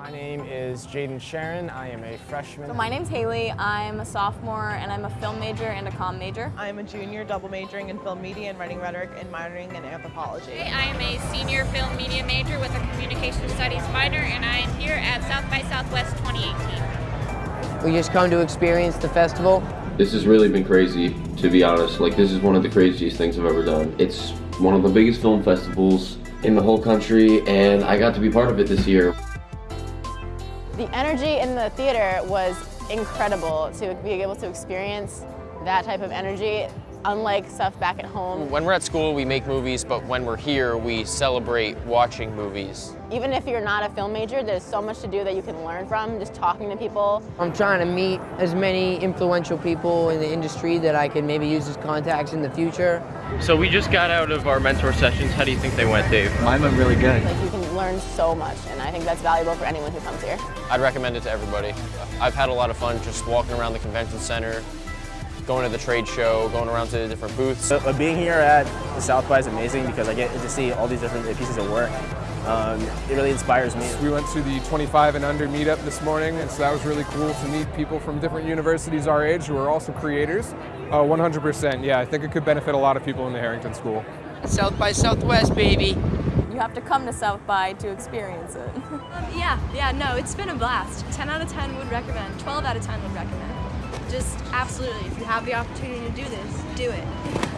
My name is Jaden Sharon. I am a freshman. So my name's Haley. I'm a sophomore and I'm a film major and a comm major. I'm a junior double majoring in film media and writing rhetoric and minoring in anthropology. I am a senior film media major with a communication studies minor and I am here at South by Southwest 2018. We just come to experience the festival. This has really been crazy, to be honest. Like, this is one of the craziest things I've ever done. It's one of the biggest film festivals in the whole country, and I got to be part of it this year. The energy in the theater was incredible to be able to experience that type of energy, unlike stuff back at home. When we're at school, we make movies, but when we're here, we celebrate watching movies. Even if you're not a film major, there's so much to do that you can learn from, just talking to people. I'm trying to meet as many influential people in the industry that I can maybe use as contacts in the future. So we just got out of our mentor sessions. How do you think they went, Dave? Mine went really good. Like you can learn so much, and I think that's valuable for anyone who comes here. I'd recommend it to everybody. I've had a lot of fun just walking around the convention center, going to the trade show, going around to the different booths. But being here at the South by is amazing because I get to see all these different pieces of work. Um, it really inspires me. We went to the 25 and under meetup this morning, and so that was really cool to meet people from different universities our age who are also creators. Uh, 100%, yeah, I think it could benefit a lot of people in the Harrington School. South by Southwest, baby. You have to come to South by to experience it. um, yeah, yeah, no, it's been a blast. 10 out of 10 would recommend, 12 out of 10 would recommend. Just absolutely, if you have the opportunity to do this, do it.